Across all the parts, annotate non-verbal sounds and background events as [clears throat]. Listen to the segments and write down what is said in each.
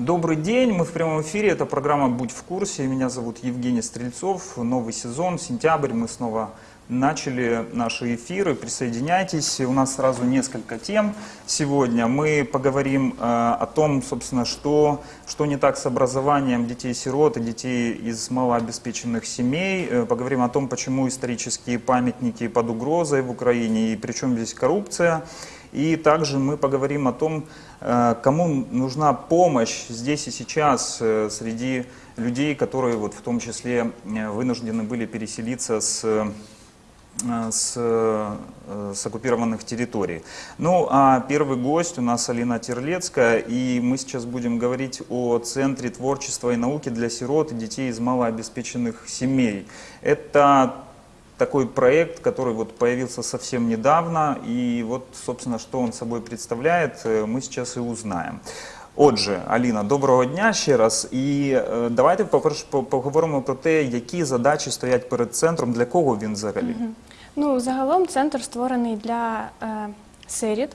Добрый день, мы в прямом эфире, это программа «Будь в курсе», меня зовут Евгений Стрельцов, новый сезон, сентябрь, мы снова начали наши эфиры, присоединяйтесь, у нас сразу несколько тем. Сегодня, мы поговорим э, о том, собственно, что, что не так с образованием детей-сирот и детей из малообеспеченных семей, э, поговорим о том, почему исторические памятники под угрозой в Украине и причем здесь коррупция, и также мы поговорим о том, э, кому нужна помощь здесь и сейчас э, среди людей, которые вот в том числе э, вынуждены были переселиться с с, с оккупированных территорий. Ну, а первый гость у нас Алина Терлецкая, и мы сейчас будем говорить о Центре творчества и науки для сирот и детей из малообеспеченных семей. Это такой проект, который вот появился совсем недавно, и вот, собственно, что он собой представляет, э, мы сейчас и узнаем. Отже, Аліна, доброго дня ще раз. І е, давайте по-перше поговоримо про те, які задачі стоять перед центром, для кого він взагалі. Угу. Ну, загалом центр створений для е, сиріт.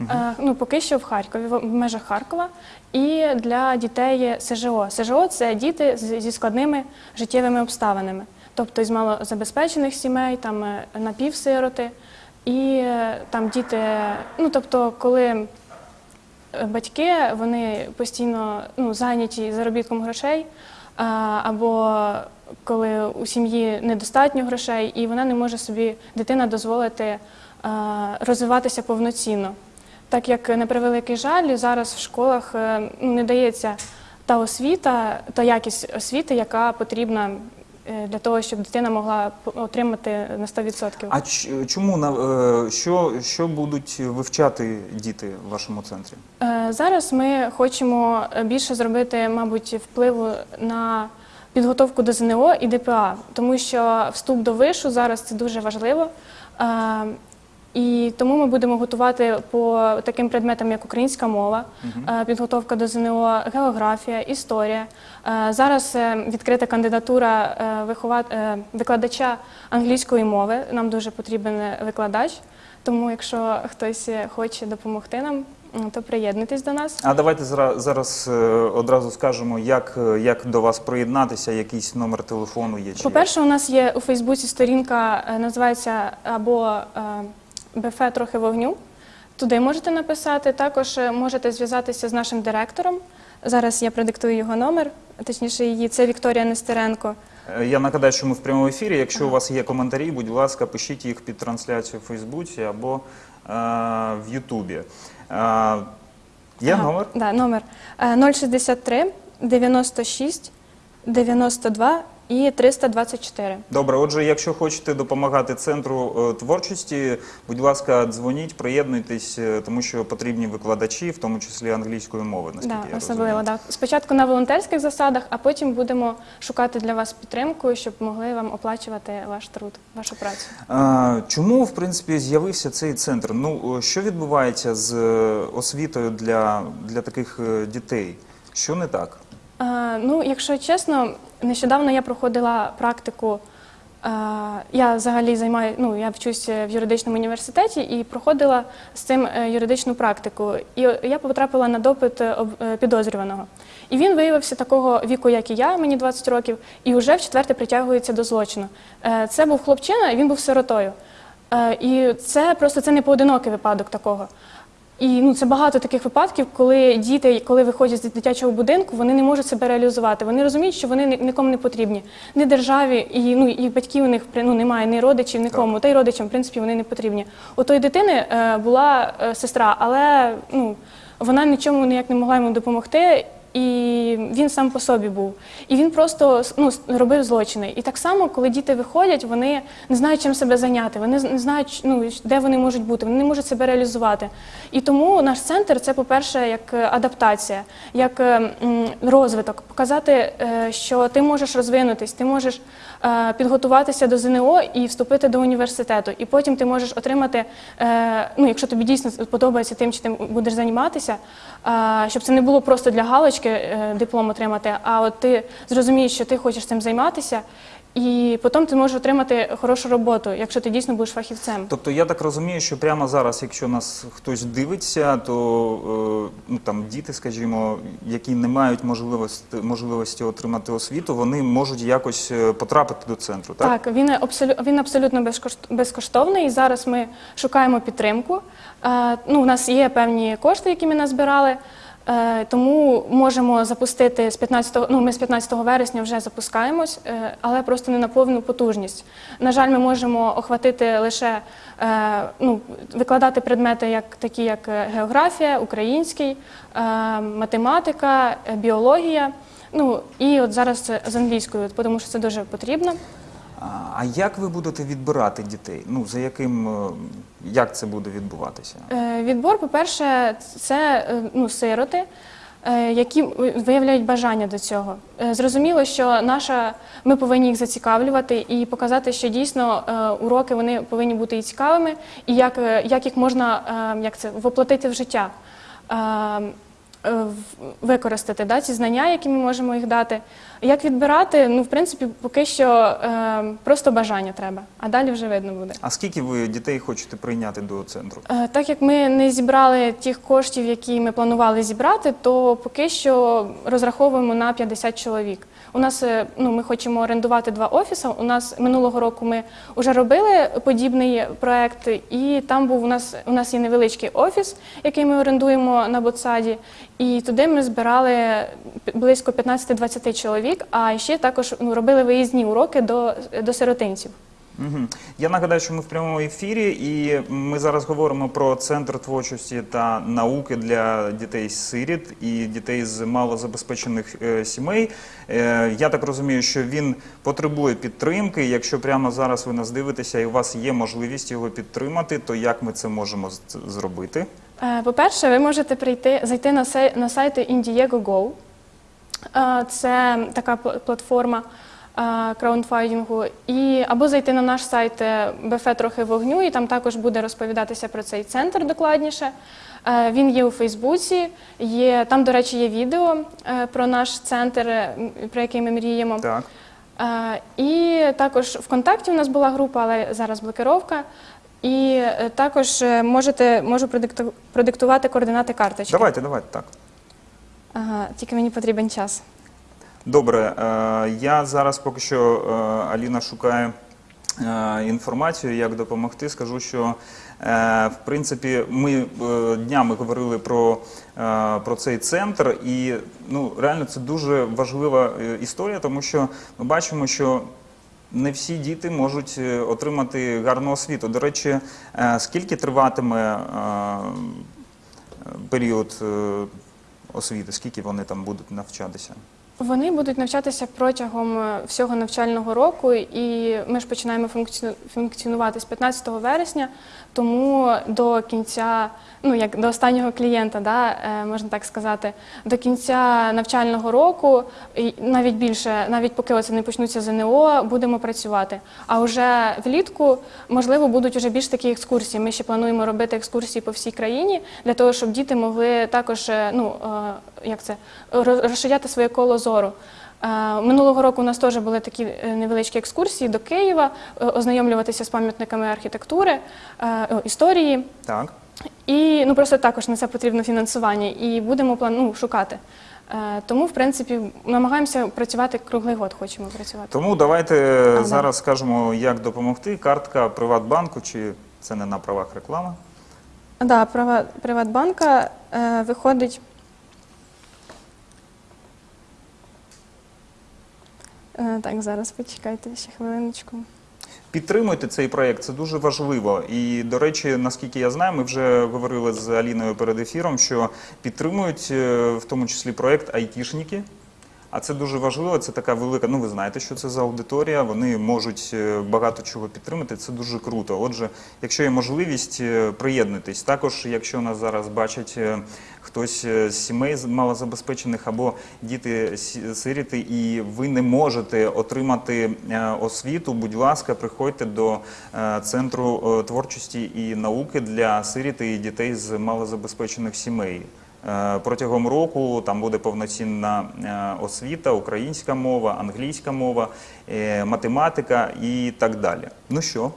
Угу. Е, ну, поки що в Харкові, в межах Харкова, і для дітей СЖО. СЖО це діти зі складними життєвими обставинами тобто із малозабезпечених сімей, там е, напівсироти. І е, там діти, ну тобто, коли е, батьки вони постійно ну, зайняті заробітком грошей, або коли у сім'ї недостатньо грошей, і вона не може собі дитина дозволити розвиватися повноцінно. Так як на превеликий жаль, зараз в школах ну, не дається та освіта, та якість освіти, яка потрібна для того, щоб дитина могла отримати на 100%. А чому е, що, що будуть вивчати діти в вашому центрі? Е, зараз ми хочемо більше зробити, мабуть, впливу на підготовку до ЗНО і ДПА, тому що вступ до вишу зараз це дуже важливо. І тому ми будемо готувати по таким предметам, як українська мова, угу. підготовка до ЗНО, географія, історія. Е, зараз е, відкрита кандидатура викладача англійської мови. Нам дуже потрібен викладач. Тому, якщо хтось хоче допомогти нам, то приєднуйтесь до нас. А давайте зараз одразу скажемо, як як до вас приєднатися, якийсь номер телефону є. По-перше, у нас є у Фейсбуці сторінка, називається або БФ трохи вогню. Туди можете написати. Також е, можете зв'язатися з нашим директором. Зараз я продиктую його номер, точніше, її це Вікторія Нестеренко. Е, я нагадаю, що ми в прямому ефірі. Якщо ага. у вас є коментарі, будь ласка, пишіть їх під трансляцію в Фейсбуці або е, в Ютубі. Е, є ага, номер? Да, номер 063 96 92 і 324. Добре, отже, якщо хочете допомагати центру е, творчості, будь ласка, дзвоніть, приєднуйтесь, е, тому що потрібні викладачі, в тому числі англійської мови. наскільки да, я особливо розумію. так. Спочатку на волонтерських засадах, а потім будемо шукати для вас підтримку, щоб могли вам оплачувати ваш труд, вашу працю. А, чому в принципі з'явився цей центр? Ну що відбувається з е, освітою для, для таких дітей? Що не так? Ну, якщо чесно. Нещодавно я проходила практику. Я взагалі займаю, ну я вчусь в юридичному університеті і проходила з цим е, юридичну практику. І я потрапила на допит е, е, підозрюваного. І він виявився такого віку, як і я, мені 20 років, і вже в четверте притягується до злочину. Це був хлопчина, він був сиротою. І це просто це не поодинокий випадок такого. І ну це багато таких випадків, коли діти, коли виходять з дитячого будинку, вони не можуть себе реалізувати. Вони розуміють, що вони нікому не потрібні, ні державі, і ну і батьків у них ну, немає, ні родичів, нікому. Та й родичам, в принципі, вони не потрібні. У тої дитини е, була е, сестра, але ну вона нічому ніяк не могла йому допомогти і він сам по собі був. І він просто ну, робив злочини. І так само, коли діти виходять, вони не знають, чим себе зайняти, вони не знають, ну, де вони можуть бути, вони не можуть себе реалізувати. І тому наш центр це, по-перше, як адаптація, як розвиток, показати, е, що ти можеш розвинутись, ти можеш е, підготуватися до ЗНО і вступити до університету. І потім ти можеш отримати, е, ну, якщо тобі дійсно подобається тим, чи ти будеш займатися, щоб це не було просто для галочки е, диплом отримати, а от ти зрозумієш, що ти хочеш цим займатися, і потім ти можеш отримати хорошу роботу, якщо ти дійсно будеш фахівцем. Тобто я так розумію, що прямо зараз, якщо нас хтось дивиться, то е, ну там діти, скажімо, які не мають можливості, можливості отримати освіту, вони можуть якось е, потрапити до центру, так? Так, він абсолютно він абсолютно безкоштовний. І зараз ми шукаємо підтримку. Е, ну, у нас є певні кошти, які ми назбирали. Е, тому можемо запустити з 15, ну ми з 15 вересня вже запускаємось, е, але просто не на повну потужність. На жаль, ми можемо охватити лише е, ну, викладати предмети, як такі як географія, український, математика, біологія. Ну і от зараз з англійською, тому що це дуже потрібно. А, як ви будете відбирати дітей? Ну за яким як це буде відбуватися? Е, Відбор, по-перше, це е, ну, сироти, е, які виявляють бажання до цього. Е, Зрозуміло, що наша ми повинні їх зацікавлювати і показати, що дійсно е, уроки вони повинні бути і цікавими, і як, е, як їх можна е, як це воплотити в життя. Е, Використати да, ці знання, які ми можемо їх дати. Як відбирати? Ну, в принципі, поки що е, просто бажання треба, а далі вже видно буде. А скільки ви дітей хочете прийняти до центру? Е, Так як ми не зібрали тих коштів, які ми планували зібрати, то поки що розраховуємо на 50 чоловік. У нас е, ну ми хочемо орендувати два офіси. У нас минулого року ми вже робили подібний проект, і там був у нас у нас є невеличкий офіс, який ми орендуємо на Ботсаді. І туди ми збирали близько 15-20 чоловік. А ще також ну, робили виїзні уроки до, до сиротинців. Угу. Я нагадаю, що ми в прямому ефірі, і ми зараз говоримо про центр творчості та науки для дітей сиріт і дітей з малозабезпечених е, сімей. Е, я так розумію, що він потребує підтримки. Якщо прямо зараз ви нас дивитеся і у вас є можливість його підтримати, то як ми це можемо зробити? Е, По-перше, ви можете прийти, зайти на, сей, на сайт Indiegogo. Е, Це така пл- платформа е. І, або зайти на наш сайт е, БФ трохи вогню, і там також буде розповідатися про цей центр докладніше. Е, Він є у Фейсбуці, є, там, до речі, є відео е, про наш центр, про який ми мріємо. Так. І також ВКонтакті у нас була група, але зараз блокировка. І також можете можу продиктувати координати карточки. Давайте, давайте так. Ага, тільки мені потрібен час. Добре, е, я зараз поки що е, Аліна шукає е, інформацію, як допомогти. Скажу, що в принципі ми днями говорили про, про цей центр, і ну реально це дуже важлива історія, тому що ми бачимо, що. Не всі діти можуть отримати гарну освіту. До речі, скільки триватиме період освіти, скільки вони там будуть навчатися? Вони будуть навчатися протягом е, всього навчального року, і ми ж починаємо функціону- функціонувати з 15 вересня, Тому до кінця, ну як до останнього клієнта, да, е, можна так сказати, до кінця навчального року, і навіть більше, навіть поки оце не почнуться ЗНО, будемо працювати. А вже влітку, можливо, будуть вже більш такі екскурсії. Ми ще плануємо робити екскурсії по всій країні для того, щоб діти могли також, е, ну е, як це, розширяти своє коло зору. Минулого року у нас теж були такі е, невеличкі екскурсії до Києва, е, ознайомлюватися з пам'ятниками архітектури, е, історії. Так. І ну просто також на це потрібно фінансування, і будемо план, ну, шукати. Тому, в принципі, намагаємося працювати круглий год, хочемо працювати. Тому давайте да. зараз скажемо, як допомогти. Картка Приватбанку, чи це не на правах реклами? Да, права Приватбанка е, виходить. Е, так, зараз почекайте ще хвилиночку. Підтримуйте цей проєкт, це дуже важливо. І, до речі, наскільки я знаю, ми вже говорили з Аліною перед ефіром, що підтримують е, в тому числі проєкт айтішники. А це дуже важливо, це така велика. Ну, ви знаєте, що це за аудиторія. Вони можуть е, багато чого підтримати. Це дуже круто. Отже, якщо є можливість, е, приєднуйтесь. Також, якщо нас зараз бачать е, хтось з сімей малозабезпечених або діти сиріти, і ви не можете отримати освіту, будь ласка, приходьте до центру творчості і науки для сиріти і дітей з малозабезпечених сімей. Е, Протягом року там буде повноцінна е, освіта, українська мова, англійська мова, е, математика і так далі. Ну що,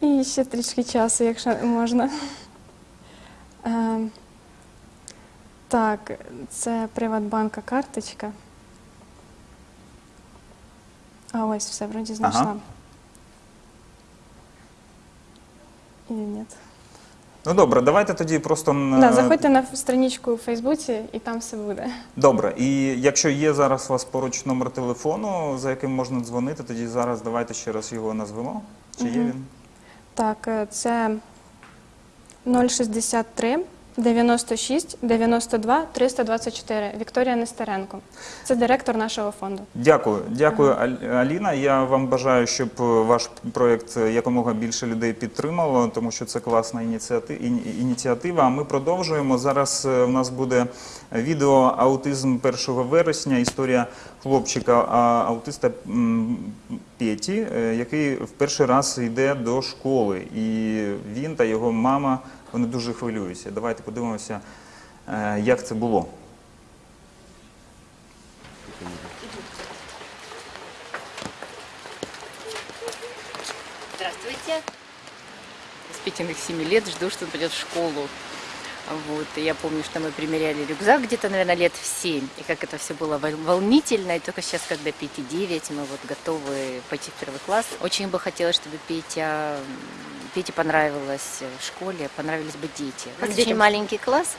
І ще трішки часу, якщо можна. Е, так, це Приватбанка карточка. А ось все, вроді знайшла. Ага. Или ні? Ну добре, давайте тоді просто м, Да, заходьте на страничку у Фейсбуці і там все буде. Добре, і якщо є зараз у вас поруч номер телефону, за яким можна дзвонити, тоді зараз давайте ще раз його назвемо. Чи є Мгм. він? Так, е, це 063 96 92 324. Вікторія Нестеренко. Це директор нашого фонду. Дякую, дякую, Аліна. Я вам бажаю, щоб е, ваш проєкт е, якомога більше людей підтримало, тому що це класна ініціатива. А ми продовжуємо. Зараз е, в нас буде відео Аутизм 1 вересня. Історія хлопчика аутиста Петі, е, який в перший раз йде до школи. І він та його мама вони дуже хвилюються. Давайте подивимося, як це було. Здравствуйте. С Петиных 7 лет жду, что он пойдет в школу. Вот. И я помню, что мы примеряли рюкзак где-то, наверное, лет в 7. И как это все было вол- волнительно. И только сейчас, когда Пете 9, мы вот готовы пойти в первый класс. Очень бы хотелось, чтобы Петя, Пете понравилось в школе, понравились бы дети. У нас очень маленький класс.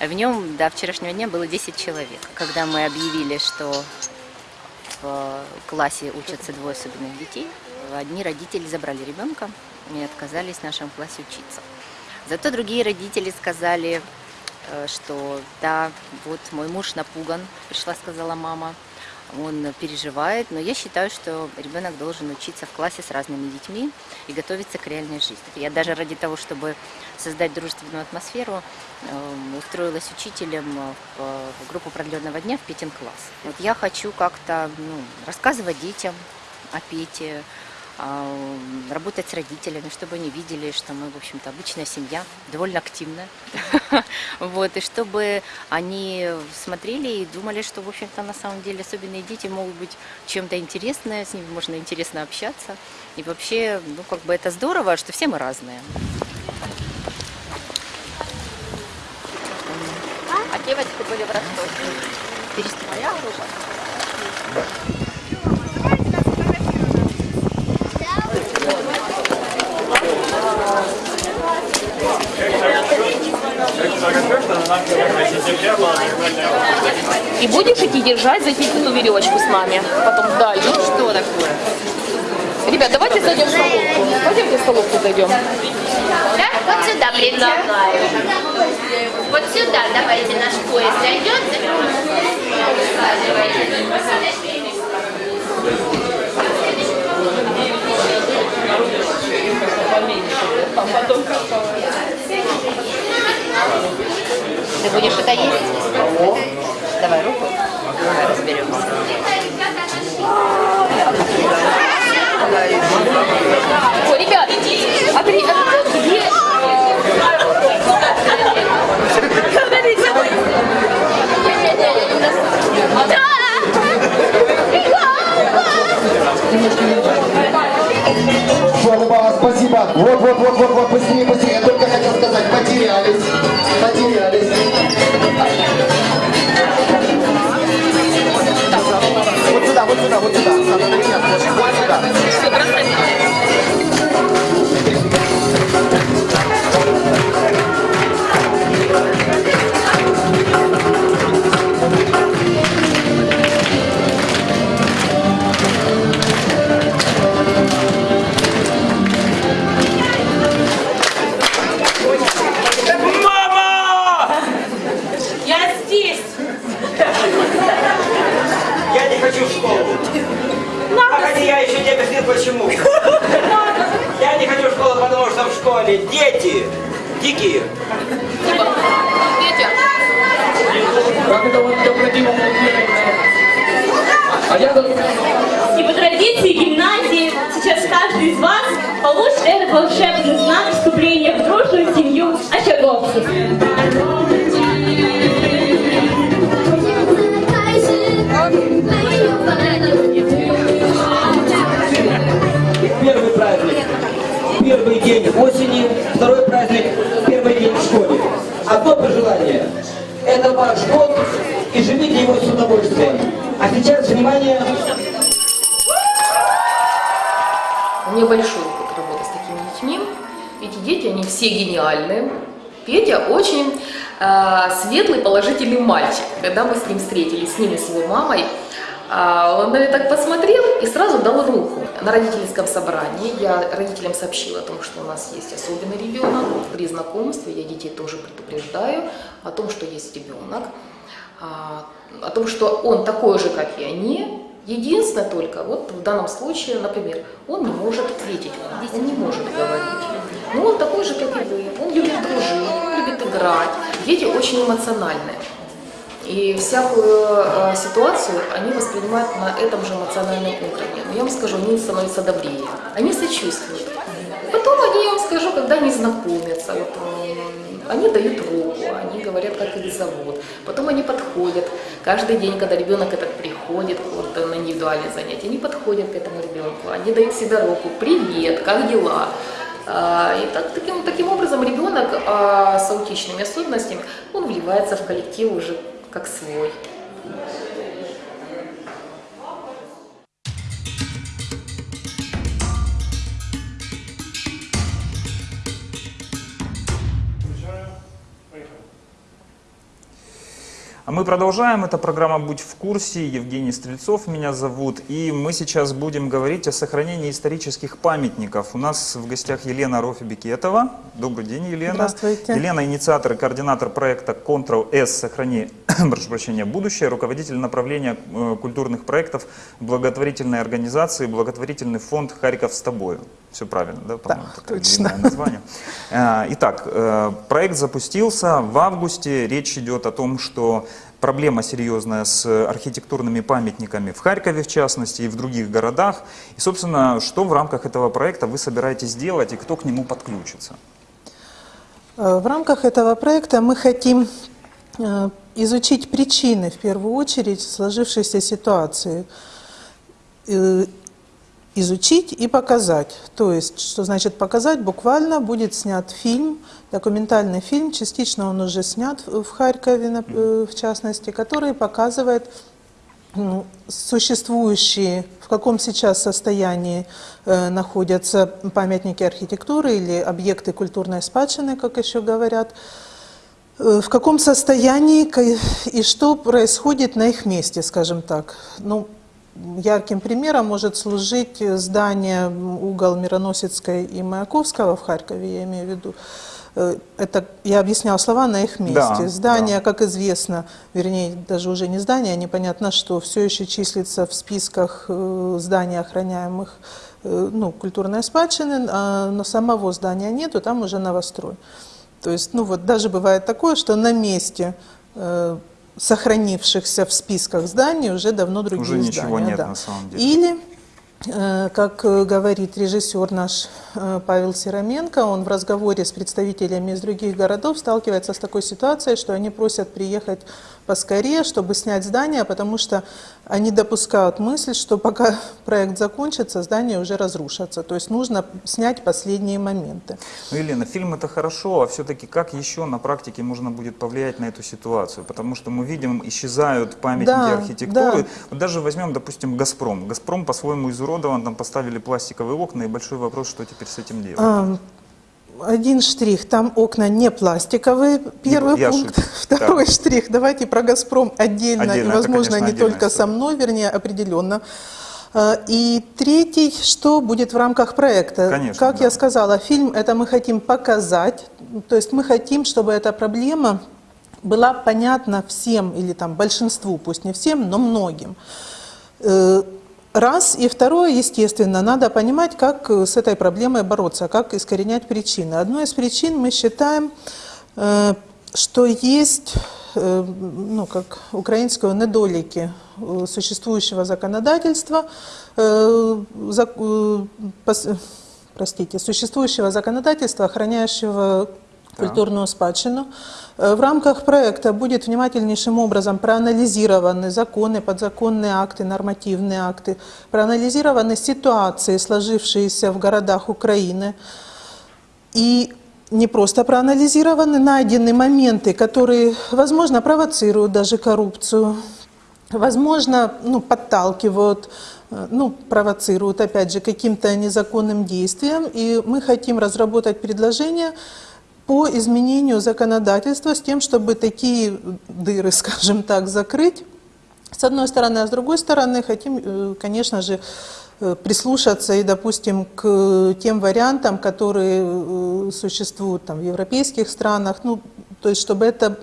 а В нем до вчерашнего дня было 10 человек. Когда мы объявили, что в классе учатся двое особенных детей. Одни родители забрали ребенка и отказались в нашем классе учиться. Зато другие родители сказали, э, что да, вот мой муж напуган, пришла, сказала мама, он переживает, но я считаю, что ребенок должен учиться в классе с разными детьми и готовиться к реальной жизни. Я даже ради того, чтобы создать дружественную атмосферу, э, устроилась учителем в, в группу продленного дня в Петин класс. Вот я хочу как-то ну, рассказывать детям о Пете, работать с родителями, чтобы они видели, что мы, в общем-то, обычная семья, довольно активная. [laughs] Вот, и чтобы они смотрели и думали, что, в общем-то, на самом деле особенные дети могут быть чем-то интересное, с ними можно интересно общаться. И вообще, ну, как бы это здорово, что все мы разные. А девочки были в Ростове. Перест- Моя группа. И будешь идти держать, затянуть эту веревочку с маме. Потом вдаль. Ну, что такое? Ребят, давайте зайдем в столовку. Пойдемте в столовку зайдем. Да? Вот сюда предлагаю. Вот сюда давайте наш поезд зайдет. Ты будешь это есть? Давай руку. Давай разберемся. Ой, ребят, а ты, а ты где? Шалба, спасибо. Вот, вот, вот, вот, вот, быстрее, быстрее. 50, 50, 50, 50. дикие. Дикие. Ветер. Как это вот необходимо А я И по традиции гимназии сейчас каждый из вас получит этот волшебный знак вступления в дружную семью Очаговцев. Первый праздник день осени, второй праздник, первый день в школе. Одно пожелание. Это ваш год, и живите его с удовольствием. А сейчас, внимание, меня большой опыт работы с такими детьми. Эти дети, они все гениальные. Петя очень э, светлый, положительный мальчик. Когда мы с ним встретились, с ним и с его мамой, а, он на меня так посмотрел и сразу дал руку. На родительском собрании я родителям сообщила о том, что у нас есть особенный ребенок. При знакомстве я детей тоже предупреждаю о том, что есть ребенок, а, о том, что он такой же, как и они. Единственное только, вот в данном случае, например, он не может ответить он не может говорить. Но он такой же, как и вы, он любит дружить, любит играть. Дети очень эмоциональные. И всякую э, ситуацию они воспринимают на этом же эмоциональном уровне. Но я вам скажу, они становятся добрее, они сочувствуют. Потом они, я вам скажу, когда они знакомятся, вот, м, они дают руку, они говорят, как их зовут. Потом они подходят. Каждый день, когда ребенок этот приходит вот, на индивидуальные занятия, они подходят к этому ребенку, они дают себе руку, привет, как дела? А, И так, таким, таким образом ребенок а, с аутичными особенностями, он вливается в коллектив уже как свой. А мы продолжаем. Это программа «Будь в курсе». Евгений Стрельцов меня зовут. И мы сейчас будем говорить о сохранении исторических памятников. У нас в гостях Елена Рофи-Бекетова. Добрый день, Елена. Здравствуйте. Елена – инициатор и координатор проекта Ctrl-S «Сохрани [coughs] прошу прощения, будущее», руководитель направления э, культурных проектов благотворительной организации «Благотворительный фонд Харьков с тобою». Все правильно, да? Да, точно. название. [laughs] Э, Итак, э, проект запустился в августе. Речь идет о том, что проблема серьезная с архитектурными памятниками в Харькове, в частности, и в других городах. И, собственно, что в рамках этого проекта вы собираетесь делать и кто к нему подключится? Э, В рамках этого проекта мы хотим э, изучить причины, в первую очередь, сложившейся ситуации. Изучить и показать. То есть, что значит показать? Буквально будет снят фильм, документальный фильм, частично он уже снят в Харькове, э, в частности, который показывает ну, существующие, в каком сейчас состоянии э, находятся памятники архитектуры или объекты культурной спадщины, как еще говорят, э, в каком состоянии и что происходит на их месте, скажем так. Ну, ярким примером может служить э, здание угол Мироносецкой и Маяковского в Харькове, я имею в виду. Э, Это, я объясняла слова на их месте. Да, здание, да. как известно, вернее, даже уже не здание, непонятно что, все еще числится в списках э, зданий, охраняемых ну, культурной спадщины, а, но самого здания нету, там уже новострой. То есть, ну вот даже бывает такое, что на месте сохранившихся в списках зданий уже давно другие Уже ничего здания. нет да. на самом деле. Или, э, как э, говорит режиссер наш э, Павел Сироменко, он в разговоре с представителями из других городов сталкивается с такой ситуацией, что они просят приехать поскорее, чтобы снять здание, потому что они допускают мысль, что пока [laughs] проект закончится, здание уже разрушится. То есть нужно снять последние моменты. Ну, Елена, фильм это хорошо, а все-таки как еще на практике можно будет повлиять на эту ситуацию? Потому что мы видим, исчезают памятники Да, архитектуры. да. Вот даже возьмем, допустим, «Газпром». «Газпром» по-своему изуродован, там поставили пластиковые окна, и большой вопрос, что теперь с этим делать? А, Один штрих, там окна не пластиковые, первый я пункт. шучу. [laughs] Второй Так. штрих, давайте про «Газпром» отдельно, Отдельно, и, это, возможно, конечно, не только со история. мной, вернее, определенно. А, И третий, что будет в рамках проекта? Конечно, Как да. я сказала, фильм это мы хотим показать, то есть мы хотим, чтобы эта проблема была понятна всем, или там большинству, пусть не всем, но многим. Раз. И второе, естественно, надо понимать, как э, с этой проблемой бороться, как искоренять причины. Одной из причин мы считаем, э, что есть, э, ну, как украинского недолики существующего законодательства, простите, существующего законодательства, охраняющего культурную спадщину. Э, В рамках проекта будет внимательнейшим образом проанализированы законы, подзаконные акты, нормативные акты, проанализированы ситуации, сложившиеся в городах Украины. И не просто проанализированы, найдены моменты, которые, возможно, провоцируют даже коррупцию, возможно, ну, подталкивают, э, ну, провоцируют, опять же, каким-то незаконным действием. И мы хотим разработать предложение по изменению законодательства с тем, чтобы такие дыры, [laughs] скажем так, закрыть. С одной стороны, а с другой стороны, хотим, э, конечно же, э, прислушаться и, допустим, к тем вариантам, которые э, существуют там, в европейских странах, ну, то есть чтобы это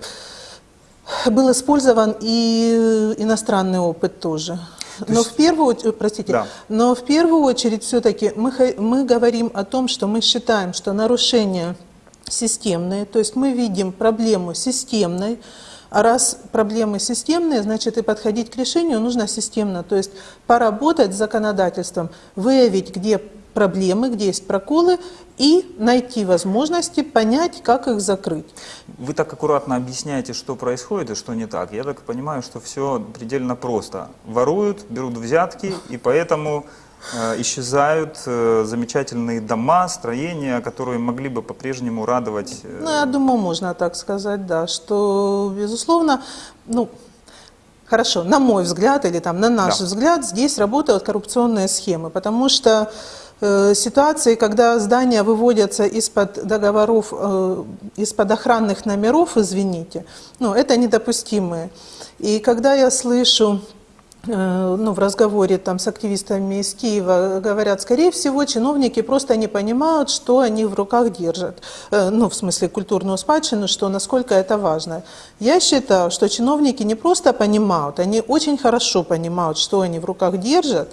был использован и иностранный опыт тоже. Но есть- в первую простите, Да. но в первую очередь все-таки мы, мы говорим о том, что мы считаем, что нарушения системные, то есть мы видим проблему системной, а раз проблемы системные, значит и подходить к решению нужно системно, то есть поработать с законодательством, выявить, где проблемы, где есть проколы и найти возможности понять, как их закрыть. Вы так аккуратно объясняете, что происходит и что не так. Я так понимаю, что все предельно просто. Воруют, берут взятки, и поэтому исчезают э, замечательные дома, строения, которые могли бы по-прежнему радовать. э, Ну, я думаю, можно так сказать, да, что, безусловно, ну, хорошо, на мой взгляд или там на наш Да. взгляд, здесь работают коррупционные схемы, потому что э, ситуации, когда здания выводятся из-под договоров, э, из-под охранных номеров, извините, ну, это недопустимые. И когда я слышу э, ну, в разговоре там, с активистами из Киева говорят, скорее всего, чиновники просто не понимают, что они в руках держат. Э, Ну, в смысле, культурную спадщину, что насколько это важно. Я считаю, что чиновники не просто понимают, они очень хорошо понимают, что они в руках держат.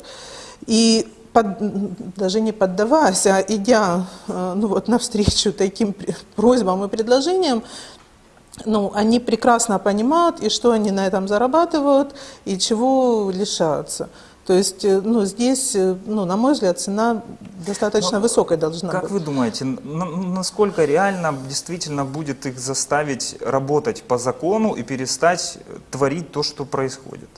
И под- даже не поддаваясь, а идя э, ну, вот, навстречу таким просьбам и предложениям, ну, они прекрасно понимают, и что они на этом зарабатывают, и чего лишаются. То есть, э, ну, здесь, э, ну, на мой взгляд, цена достаточно Ну, высокой должна Как быть. вы думаете, насколько реально действительно будет их заставить работать по закону и перестать творить то, что происходит?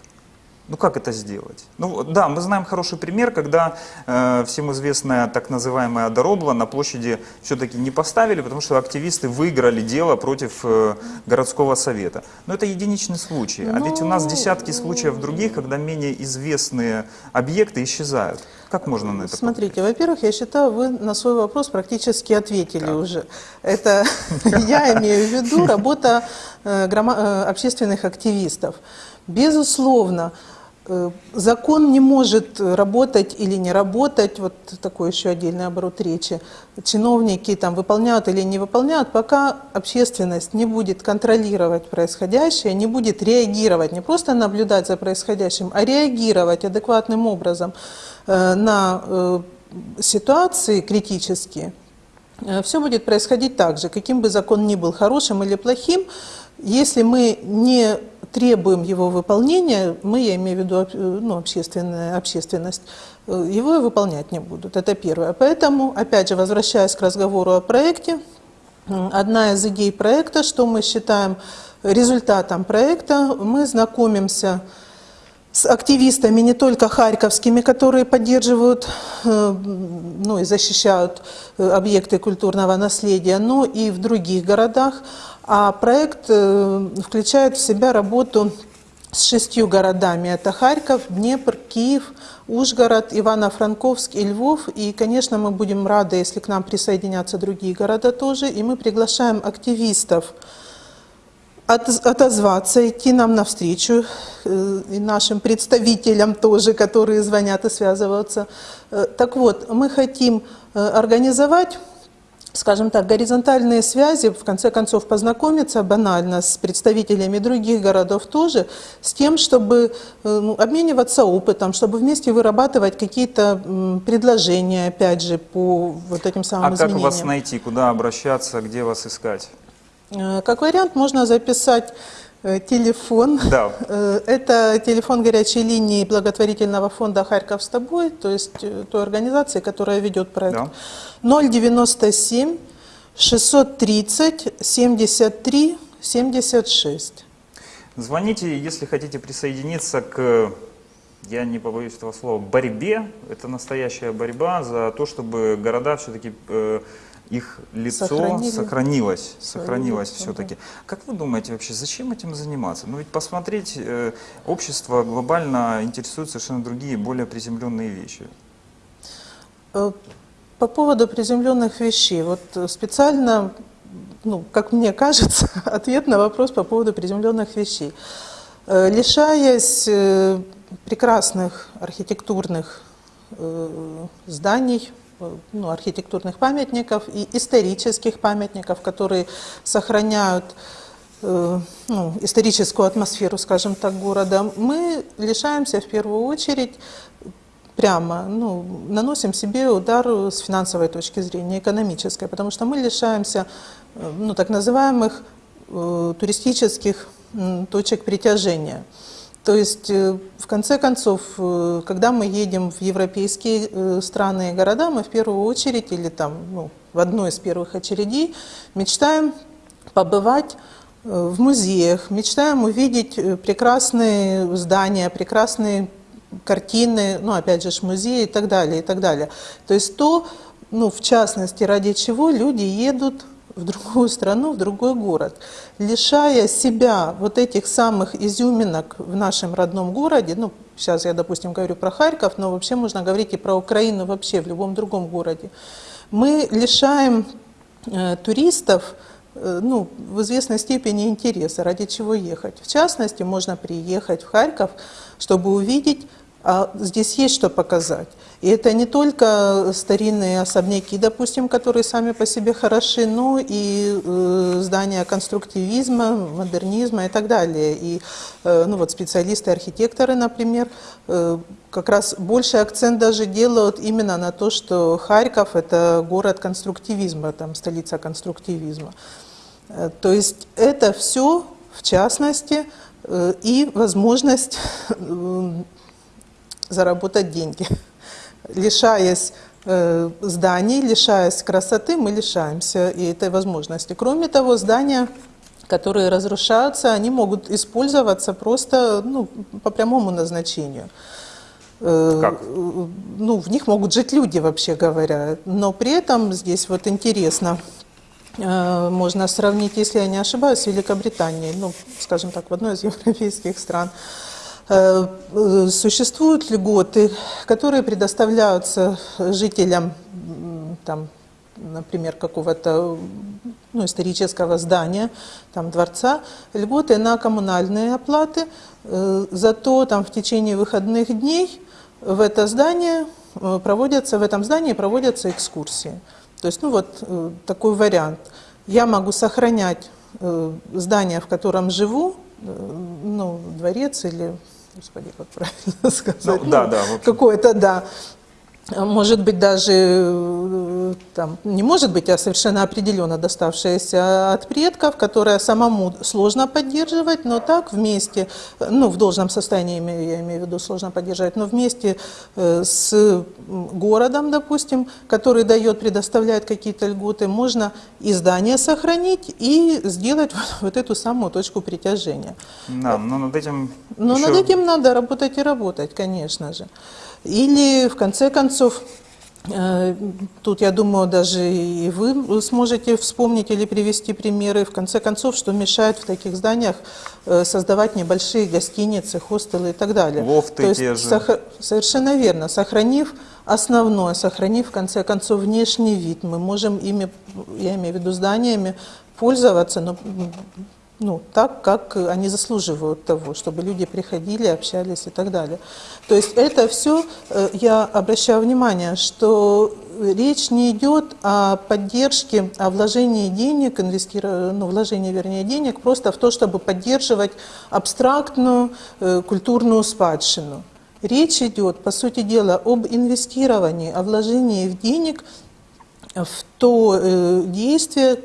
Ну как это сделать? Ну да, мы знаем хороший пример, когда э, всем известная так называемая Доробла на площади все-таки не поставили, потому что активисты выиграли дело против э, городского совета. Но это единичный случай. А ведь у нас десятки случаев других, когда менее известные объекты исчезают. Как можно на это Смотрите, во-первых, я считаю, вы на свой вопрос практически ответили уже. Это [laughs] я имею в виду работа э, э, общественных активистов. Безусловно, закон не может работать или не работать, вот такой еще отдельный оборот речи. Чиновники там выполняют или не выполняют, пока общественность не будет контролировать происходящее, не будет реагировать, не просто наблюдать за происходящим, а реагировать адекватным образом э, на э, ситуации критические, все будет происходить так же, каким бы закон ни был хорошим или плохим, если мы не требуем его выполнения, мы, я имею в виду э, ну, общественная, общественность, э, его выполнять не будут. Это первое. Поэтому, опять же, возвращаясь к разговору о проекте, одна из идей проекта, что мы считаем результатом проекта, мы знакомимся с активистами не только харьковскими, которые поддерживают э, ну, и защищают объекты культурного наследия, но и в других городах. А проект э, включает в себя работу с шестью городами. Это Харьков, Днепр, Киев, Ужгород, Ивано-Франковск и Львов. И, конечно, мы будем рады, если к нам присоединятся другие города тоже. И мы приглашаем активистов от- отозваться, идти нам навстречу, э, и нашим представителям тоже, которые звонят и связываются. Э, Так вот, мы хотим организовать скажем так, горизонтальные связи, в конце концов, познакомиться банально с представителями других городов тоже, с тем, чтобы э, ну, обмениваться опытом, чтобы вместе вырабатывать какие-то предложения, опять же, по вот этим самым А как изменениям. вас найти, куда обращаться, где вас искать? Э, Как вариант, можно записать телефон. Да. Э, Это телефон горячей линии благотворительного фонда «Харьков с тобой», то есть э, той организации, которая ведет проект. Да. 097 630 73 76. Звоните, если хотите присоединиться к, я не побоюсь этого слова, борьбе. Это настоящая борьба за то, чтобы города все-таки их лицо Сохранили. сохранилось, сохранилось все-таки. Как вы думаете вообще, зачем этим заниматься? Ну ведь посмотреть, э, общество глобально интересует совершенно другие, более приземленные вещи. Э, По поводу приземленных вещей, вот э, специально, ну, как мне кажется, [laughs] ответ на вопрос по поводу приземленных вещей. Э, Лишаясь прекрасных архитектурных зданий, ну, архитектурных памятников и исторических памятников, которые сохраняют э, ну, историческую атмосферу, скажем так, города, мы лишаемся в первую очередь прямо, ну, наносим себе удар с финансовой точки зрения, экономической, потому что мы лишаемся э, ну, так называемых э, туристических м, точек притяжения. То есть, э, в конце концов, э, когда мы едем в европейские э, страны и города, мы в первую очередь, или там, ну, в одной из первых очередей, мечтаем побывать в музеях, мечтаем увидеть прекрасные здания, прекрасные картины, ну, опять же, музеи и так далее, и так далее. То есть то, ну, в частности, ради чего люди едут в другую страну, в другой город, лишая себя вот этих самых изюминок в нашем родном городе, ну, сейчас я, допустим, говорю про Харьков, но вообще можно говорить и про Украину вообще в любом другом городе, мы лишаем э, туристов э, ну, в известной степени интереса, ради чего ехать. В частности, можно приехать в Харьков, чтобы увидеть, а здесь есть что показать. И это не только старинные особняки, допустим, которые сами по себе хороши, но и э, здания конструктивизма, модернизма и так далее. И э, ну, вот специалисты, архитекторы, например, э, как раз больше акцент даже делают именно на то, что Харьков – это город конструктивизма, там столица конструктивизма. Э, То есть это все, в частности, э, и возможность э, заработать деньги. [laughs] Лишаясь э, зданий, лишаясь красоты, мы лишаемся и этой возможности. Кроме того, здания, которые разрушаются, они могут использоваться просто ну, по прямому назначению. Э, Как? Ну, в них могут жить люди, вообще говоря. Но при этом здесь вот интересно, э, можно сравнить, если я не ошибаюсь, с Великобританией, ну, скажем так, в одной из европейских стран. Э, Существуют льготы, которые предоставляются жителям, там, например, какого-то ну, исторического здания, там, дворца, льготы на коммунальные оплаты. Э, Зато там в течение выходных дней в это здание э, проводятся, в этом здании проводятся экскурсии. То есть, ну вот такой вариант. Я могу сохранять здание, в котором живу, ну, дворец или, господи, как правильно [laughs] сказать, Ну, да, да, в общем. какое-то, да, может быть даже, э, там, не может быть, а совершенно определенно доставшееся от предков, которое самому сложно поддерживать, но так вместе, ну, в должном состоянии, имею- я имею в виду, сложно поддерживать, но вместе э, с городом, допустим, который дает, предоставляет какие-то льготы, можно и здание сохранить и сделать вот, [laughs] вот эту самую точку притяжения. Да, но над этим Но еще- над этим надо работать и работать, конечно же. Или, в конце концов, э, тут, я думаю, даже и вы сможете вспомнить или привести примеры, в конце концов, что мешает в таких зданиях э, создавать небольшие гостиницы, хостелы и так далее. Лофты То есть те же. сох- Совершенно верно. Сохранив основное, сохранив, в конце концов, внешний вид, мы можем ими, я имею в виду зданиями, пользоваться, но ну, так, как они заслуживают того, чтобы люди приходили, общались и так далее. То есть это все, я обращаю внимание, что речь не идет о поддержке, о вложении денег, ну, вложении, вернее, денег просто в то, чтобы поддерживать абстрактную э, культурную спадщину. Речь идет, по сути дела, об инвестировании, о вложении в денег в то э, действие,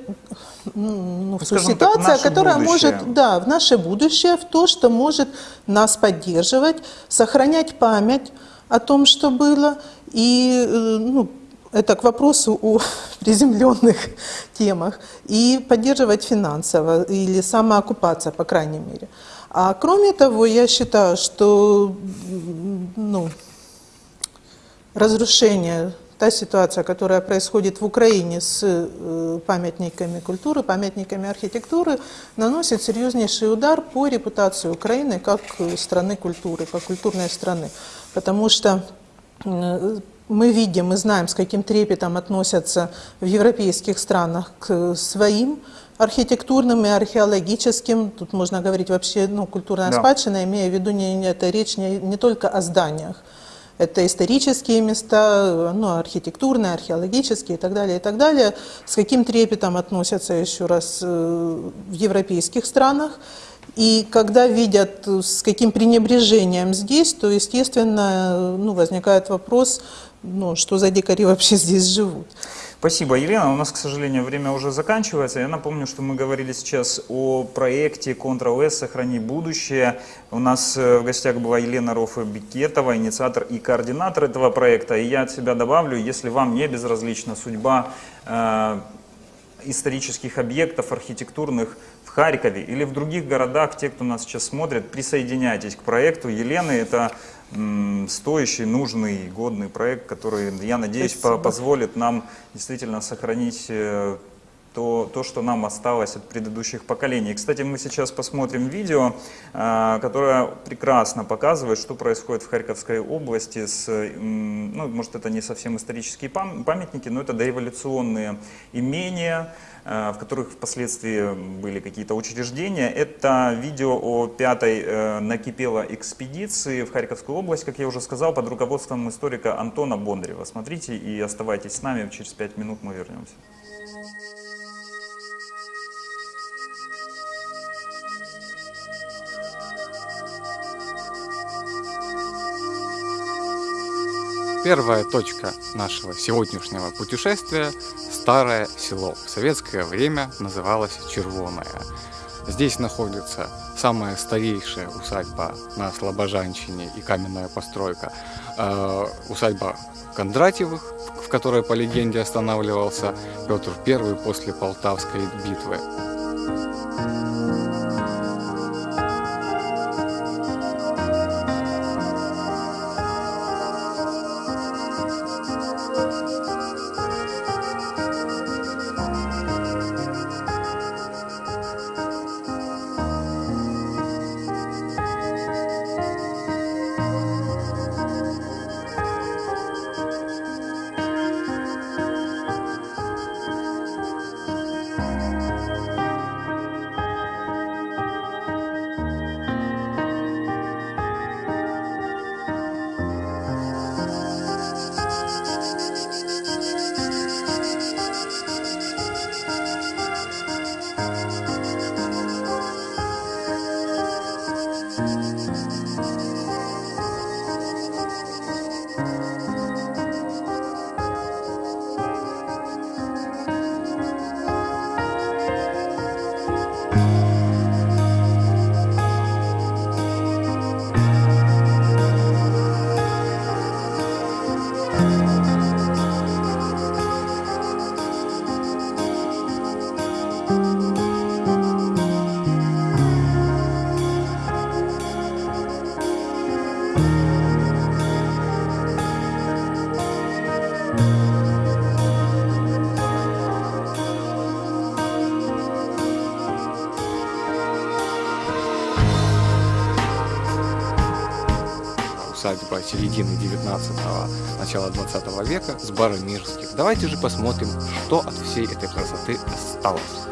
ну, ту скажем так, в ситуацию, наше которая будущее. может, да, в наше будущее, в то, что может нас поддерживать, сохранять память о том, что было, и, э, ну, это к вопросу о [laughs] приземленных [laughs] темах, и поддерживать финансово или самоокупаться, по крайней мере. А кроме того, я считаю, что ну, разрушение та ситуация, которая происходит в Украине с э, памятниками культуры, памятниками архитектуры, наносит серьезнейший удар по репутации Украины как э, страны культуры, как культурной страны. Потому что э, мы видим, мы знаем, с каким трепетом относятся в европейских странах к своим архитектурным и археологическим, тут можно говорить вообще, ну, культурная Да. спадщина, имея в виду, не, не- это речь не, не только о зданиях, это исторические места, ну, архитектурные, археологические и так далее, и так далее. С каким трепетом относятся еще раз э, в европейских странах. И когда видят, с каким пренебрежением здесь, то, естественно, ну, возникает вопрос, ну, что за дикари вообще здесь живут. Спасибо, Елена. У нас, к сожалению, время уже заканчивается. Я напомню, что мы говорили сейчас о проекте Ctrl-S «Сохрани будущее». У нас э, в гостях была Елена Рофа-Бикетова, инициатор и координатор этого проекта. И я от себя добавлю, если вам не безразлична судьба э, исторических объектов архитектурных в Харькове или в других городах, те, кто нас сейчас смотрит, присоединяйтесь к проекту Елены. Это стоящий, нужный, годный проект, который, я надеюсь, по- позволит нам действительно сохранить э, то, то, что нам осталось от предыдущих поколений. Кстати, мы сейчас посмотрим видео, э, которое прекрасно показывает, что происходит в Харьковской области с, ну, может, это не совсем исторические пам- памятники, но это дореволюционные имения, в которых впоследствии были какие-то учреждения. Это видео о пятой э, накипело экспедиции в Харьковскую область, как я уже сказал, под руководством историка Антона Бондарева. Смотрите и оставайтесь с нами, через пять минут мы вернемся. Первая точка нашего сегодняшнего путешествия – Старое село. В советское время называлось Червоное. Здесь находится самая старейшая усадьба на Слобожанщине и каменная постройка. э, усадьба Кондратьевых, в которой по легенде останавливался Петр I после Полтавской битвы. Усадьба середины 19-го, начала 20 века с Баромирских. Давайте же посмотрим, что от всей этой красоты осталось.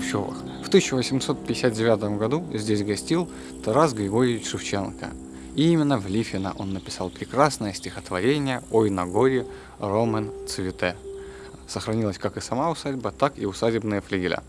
Хрущевых. В 1859 году здесь гостил Тарас Григорьевич Шевченко. И именно в Лифино он написал прекрасное стихотворение «Ой на горе, Ромен цвете». Сохранилась как и сама усадьба, так и усадебные флигеля.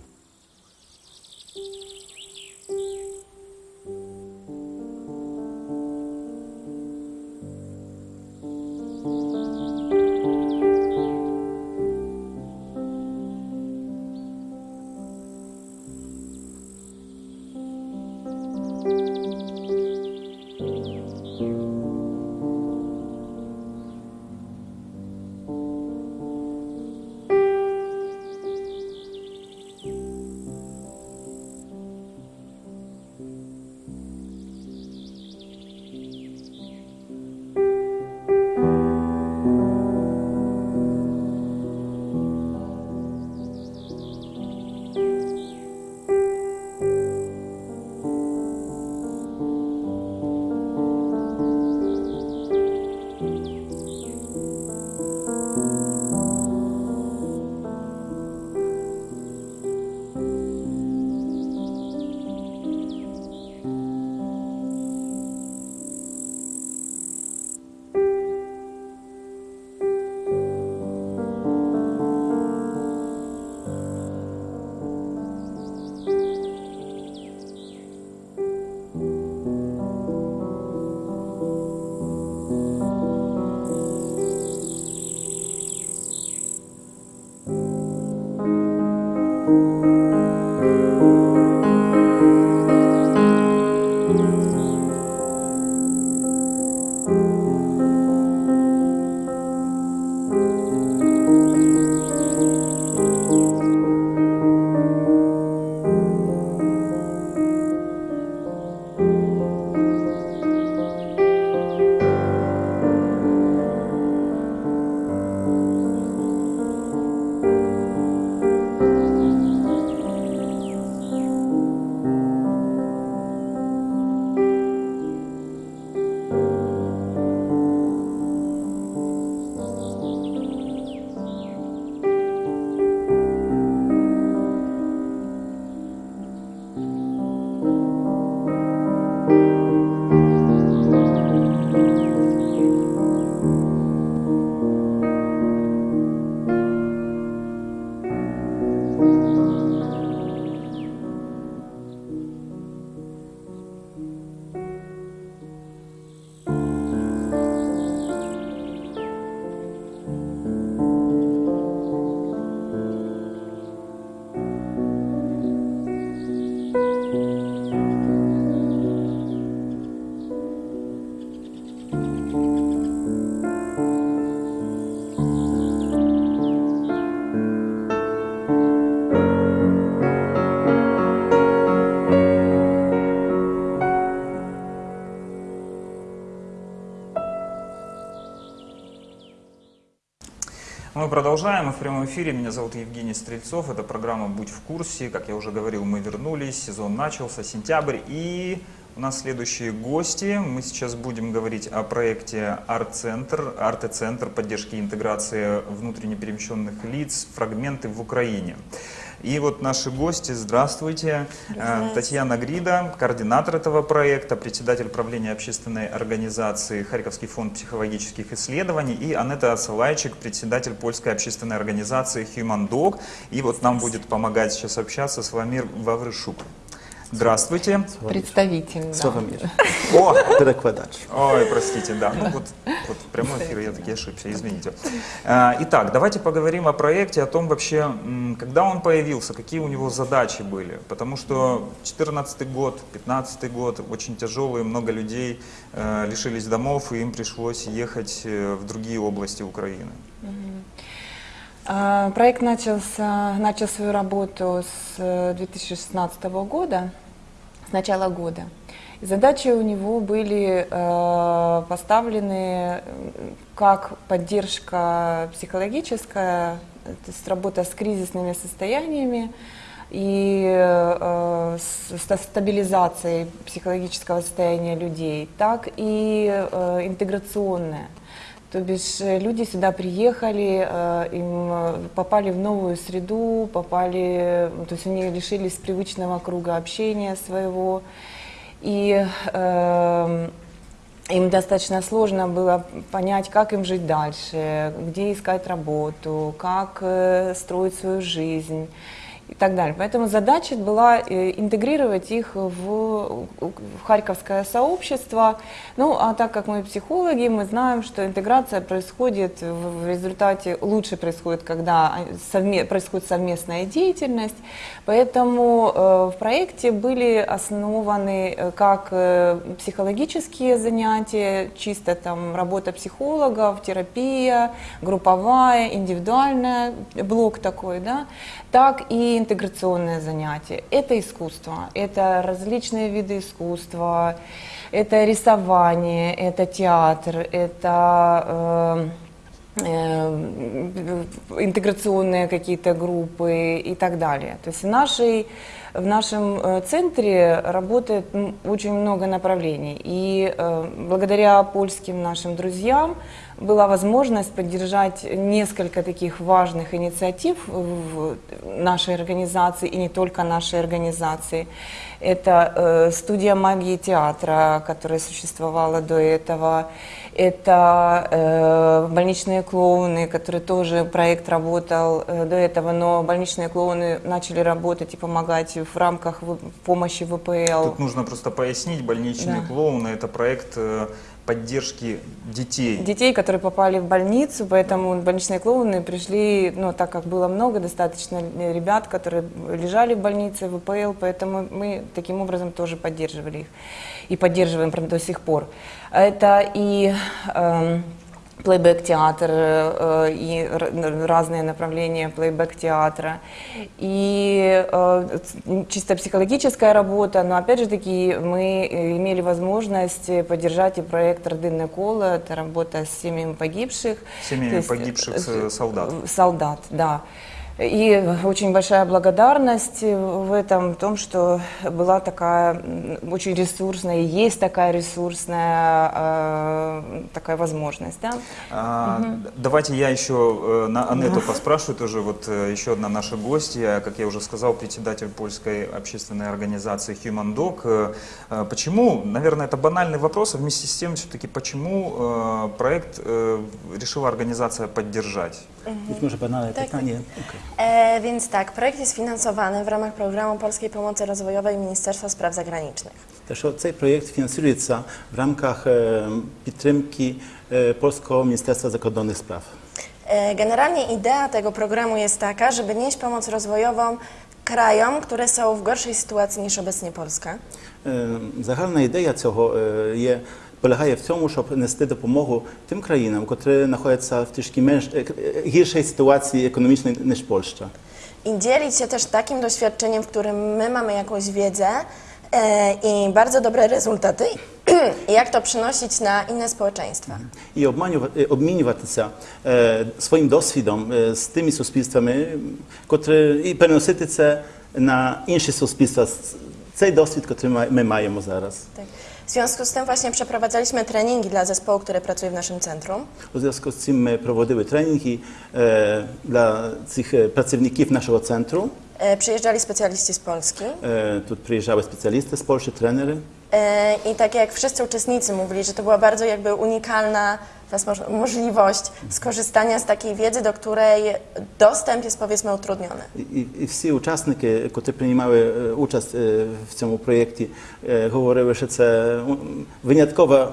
Мы продолжаем. Мы в прямом эфире. Меня зовут Евгений Стрельцов. Это программа «Будь в курсе». Как я уже говорил, мы вернулись. Сезон начался, сентябрь. И у нас следующие гости. Мы сейчас будем говорить о проекте «Арт-центр», «Арте-центр» поддержки и интеграции внутренне перемещенных лиц, фрагменты в Украине. И вот наши гости, здравствуйте. Здравствуйте. Татьяна Грида, координатор этого проекта, председатель правления общественной организации Харьковский фонд психологических исследований, и Анетта Асалайчик, председатель польской общественной организации Human Dog. И вот нам будет помогать сейчас общаться Славомир Ваврышук. Здравствуйте. Представитель. да. Славомир. О! Перекладач. Ой, простите, да. Ну вот, вот в прямом эфире я таки ошибся, извините. А, Итак, давайте поговорим о проекте, о том вообще, когда он появился, какие у него задачи были. Потому что 14 год, 15 год, очень тяжелые, много людей э, лишились домов, и им пришлось ехать э, в другие области Украины. А, Проект начался, начал свою работу с э, 2016 года, с начала года. Задачи у него были э, поставлены э, как поддержка психологическая, э, то есть работа с кризисными состояниями и э, с ста- стабилизацией психологического состояния людей, так и э, интеграционная. То бишь э, люди сюда приехали, э, им э, попали в новую среду, попали, то есть они лишились привычного круга общения своего. И э, им достаточно сложно было понять, как им жить дальше, где искать работу, как строить свою жизнь и так далее. Поэтому задача была э, интегрировать их в, в харьковское сообщество. Ну, а так как мы психологи, мы знаем, что интеграция происходит в результате, лучше происходит, когда совме- происходит совместная деятельность. Поэтому э, в проекте были основаны э, как психологические занятия, чисто там работа психологов, терапия, групповая, индивидуальная, блок такой, да, так и интеграционные занятия. Это искусство, это различные виды искусства, это рисование, это театр, это э, э, интеграционные какие-то группы и так далее. То есть в, нашей, в нашем э, центре работает очень много направлений. И благодаря польским нашим друзьям была возможность поддержать несколько таких важных инициатив в нашей организации и не только нашей организации. Это э, студия магии театра, которая существовала до этого. Это э, больничные клоуны, который тоже проект работал э, до этого, но больничные клоуны начали работать и помогать в рамках помощи ВПЛ. Тут нужно просто пояснить, больничные Да. клоуны это проект э, поддержки детей. детей, которые попали в больницу, поэтому больничные клоуны пришли, ну, так как было много достаточно ребят, которые лежали в больнице, в ВПЛ, поэтому мы таким образом тоже поддерживали их и поддерживаем до сих пор. Это и эм, плейбэк-театр, э, и р- разные направления плейбэк-театра, и э, чисто психологическая работа, но опять же таки мы э, имели возможность э, поддержать и проект «Родинное коло», это работа с семьями погибших. Семьями есть, погибших, э, э, солдат. Солдат, да. И очень большая благодарность в этом, в том, что была такая очень ресурсная, и есть такая ресурсная э, такая возможность, да. А, Мгм. Давайте я еще э, на Анету поспрашиваю, тоже вот э, еще одна наша гостья, как я уже сказал, председатель польской общественной организации Human Dog. Э, Почему, наверное, это банальный вопрос, а вместе с тем все-таки почему проект решила организация поддержать? Być może banalne Tak. pytanie. E, więc tak, projekt jest finansowany w ramach programu Polskiej Pomocy Rozwojowej Ministerstwa Spraw Zagranicznych. Те, що цей проєкт фінансується в рамках е, підтримки е, Польського міністерства закордонних справ. E, Generalnie idea tego programu jest taka, żeby nieść pomoc rozwojową krajom, które są w gorszej sytuacji niż obecnie Polska. Е, Загальна ідея цього е, є полягає в цьому, щоб нести допомогу тим країнам, які знаходяться в трішки менш е, е, гіршій ситуації економічної ніж Польща. I dzielić się też takim doświadczeniem, w którym my mamy jakąś wiedzę e, i bardzo dobre rezultaty, [clears throat] i jak to przynosić na inne społeczeństwa. і обманювати, е, обмінюватися е, своїм досвідом е, з тими суспільствами, котрі, і переносити це на інші суспільства, с- цей досвід, який ми- ми маємо зараз. Tak. W związku z tym właśnie przeprowadzaliśmy treningi dla zespołu, który pracuje w naszym centrum. W związku z tym e, prowadzimy treningi e, dla tych e, pracowników naszego centrum. E, przyjeżdżali specjaliści z Polski. E, tu przyjeżdżały specjalisty z Polski, trenery. E, I tak jak wszyscy uczestnicy mówili, że to była bardzo jakby unikalna możliwość skorzystania z takiej wiedzy, do której dostęp jest powiedzmy utrudniony. I, i wszyscy uczestnicy, którzy przyjmowały e, udział w tym projekcie, mówiły, że to wyjątkowa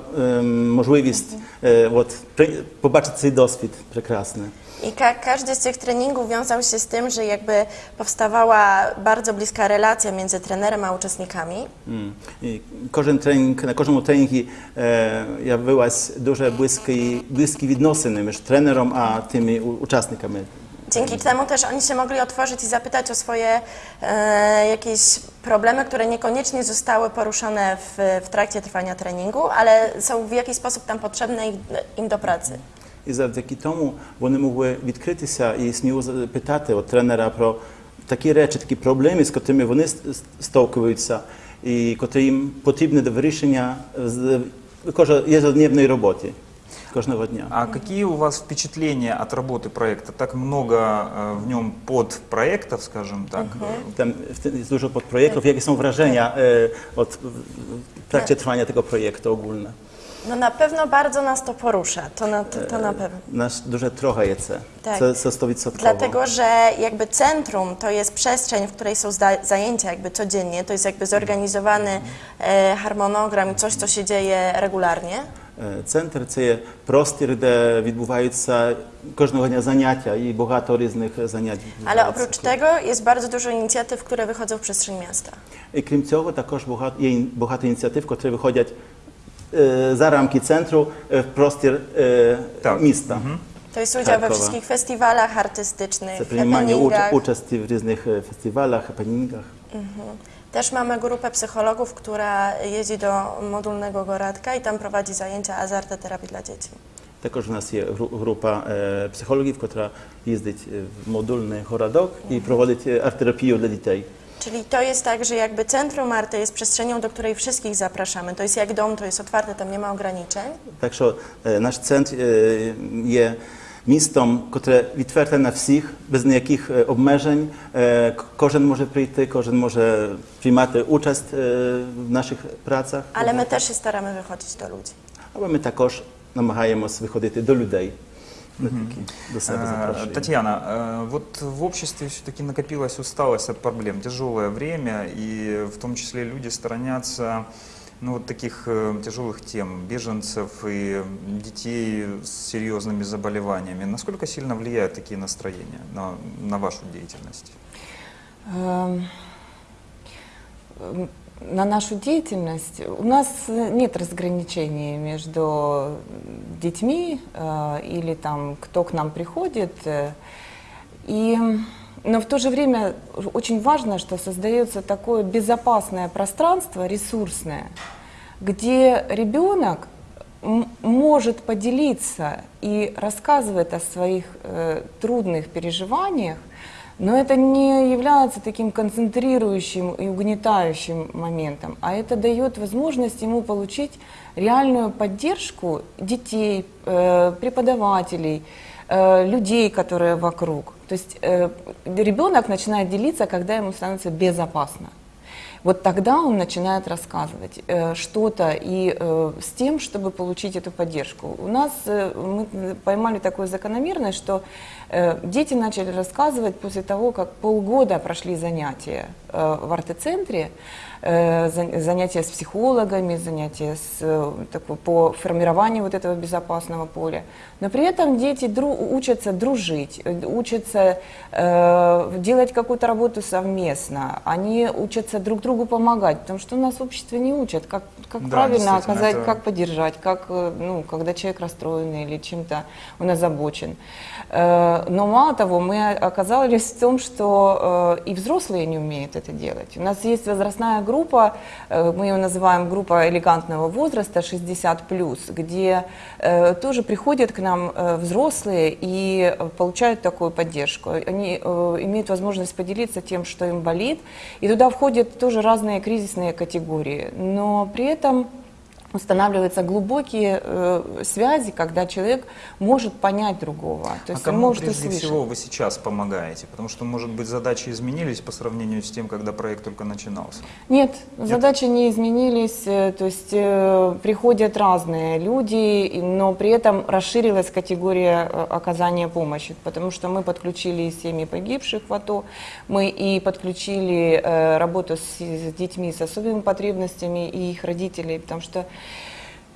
możliwość mm -hmm. popatrzeć ten doświadczenie prekrasny. е, от, при- побачити цей досвід прекрасний. I ka- każdy z tych treningów wiązał się z tym, że jakby powstawała bardzo bliska relacja między trenerem a uczestnikami. М. І кожен тренінг, на кожному тренінгі е, явилась дуже близькі, близькі відносини між тренером а тими у- учасниками. Dzięki temu też oni się mogli otworzyć i zapytać o swoje e, jakieś problemy, które niekoniecznie zostały poruszone w, w trakcie trwania treningu, ale są w jakiś sposób tam potrzebne im, im do pracy. І завдяки тому вони могли відкритися і сміло запитати от тренера про такі речі, такі проблеми, з котрими вони стовкуються, і котрі їм потрібні до вирішення з роботи. кожного дня. А какие у вас впечатления от работы проекта? Так много э, в нем подпроектов, скажем так. Tym jest dużo podprojektów. Jakie są wrażenia e, od, w trakcie trwania tego projektu ogólne? No na pewno bardzo nas to porusza, to na, to, to na pewno. Nas duże trochajece. Tak. Це, це 100%. Dlatego, że jakby centrum to jest przestrzeń, w której są zda- zajęcia jakby codziennie, to jest jakby zorganizowany e, harmonogram i coś, co się dzieje regularnie. Е, Центр це є простір, де відбуваються кожного дня заняття і багато різних занять. Ale відбувається. oprócz tego jest bardzo dużo inicjatyw, które wychodzą w przestrzeń miasta. І крім цього, також багато, є ін- багато ініціатив, які виходять е, за рамки центру е, в простір е, міста. To jest udział we Charkowa. wszystkich festiwalach artystycznych, Це приймання уч- happeningach. участі в різних е, фестивалях, хапенінгах. Mhm. Też mamy grupę psychologów, która jeździ do modulnego Goradka i tam prowadzi zajęcia azartoterapii dla dzieci. Також у нас є гру- група е, психологів, яка їздить е, в модульний городок і проводить е, арт-терапію для дітей. Czyli to jest tak, że jakby centrum Marty jest przestrzenią, do której wszystkich zapraszamy. To jest jak dom, to jest otwarte, tam nie ma ograniczeń. Także e, nasz centr e, jest miejscem, które otwarte na wszystkich, bez jakich e, obmierzeń. Każdy może przyjść, każdy może przyjmować uczest w naszych pracach. Ale my też się staramy wychodzić do ludzi. Ale my także namagajemy się wychodzić do ludzi. До Э, запрошуємо. Татьяна, э, вот в обществе все-таки накопилась усталость от проблем, тяжелое время, и в том числе люди сторонятся ну, вот таких э, тяжелых тем, беженцев и детей с серьезными заболеваниями. Насколько сильно влияют такие настроения на, на вашу деятельность? На нашу деятельность у нас э, нет разграничений между детьми э, или там кто к нам приходит. э, И, но в то же время очень важно, что создается такое безопасное пространство, ресурсное, где ребенок может поделиться и рассказывает о своих э, трудных переживаниях, но это не является таким концентрирующим и угнетающим моментом, а это дает возможность ему получить реальную поддержку детей, э, преподавателей, э, людей, которые вокруг. То есть э, ребенок начинает делиться, когда ему становится безопасно. Вот тогда он начинает рассказывать э, что-то и э, с тем, чтобы получить эту поддержку. У нас э, мы поймали такую закономерность, что дети начали рассказывать после того, как полгода прошли занятия в арт-центре, занятия с психологами, занятия с, э, такой, по формированию вот этого безопасного поля. Но при этом дети дру- учатся дружить, э, учатся э, делать какую-то работу совместно, они учатся друг другу помогать, потому что у нас в обществе не учат, как, как Да, правильно оказать, это- как поддержать, как, э, ну, когда человек расстроен или чем-то он озабочен. Э, Но мало того, мы оказались в том, что э, и взрослые не умеют это делать. У нас есть возрастная группа, э, мы ее называем группа элегантного возраста 60+, где э, тоже приходят к нам э, взрослые и получают такую поддержку. Они имеют возможность поделиться тем, что им болит, и туда входят тоже разные кризисные категории. Но при этом устанавливаются глубокие э, связи, когда человек может понять другого, то а есть он кому может прежде услышать. всего вы сейчас помогаете? Потому что, может быть, задачи изменились по сравнению с тем, когда проект только начинался. Нет, задачи не изменились, э, то есть э, приходят разные люди, но при этом расширилась категория э, оказания помощи, потому что мы подключили семьи погибших в АТО, мы и подключили э, работу с, с детьми с особыми потребностями и их родителей, потому что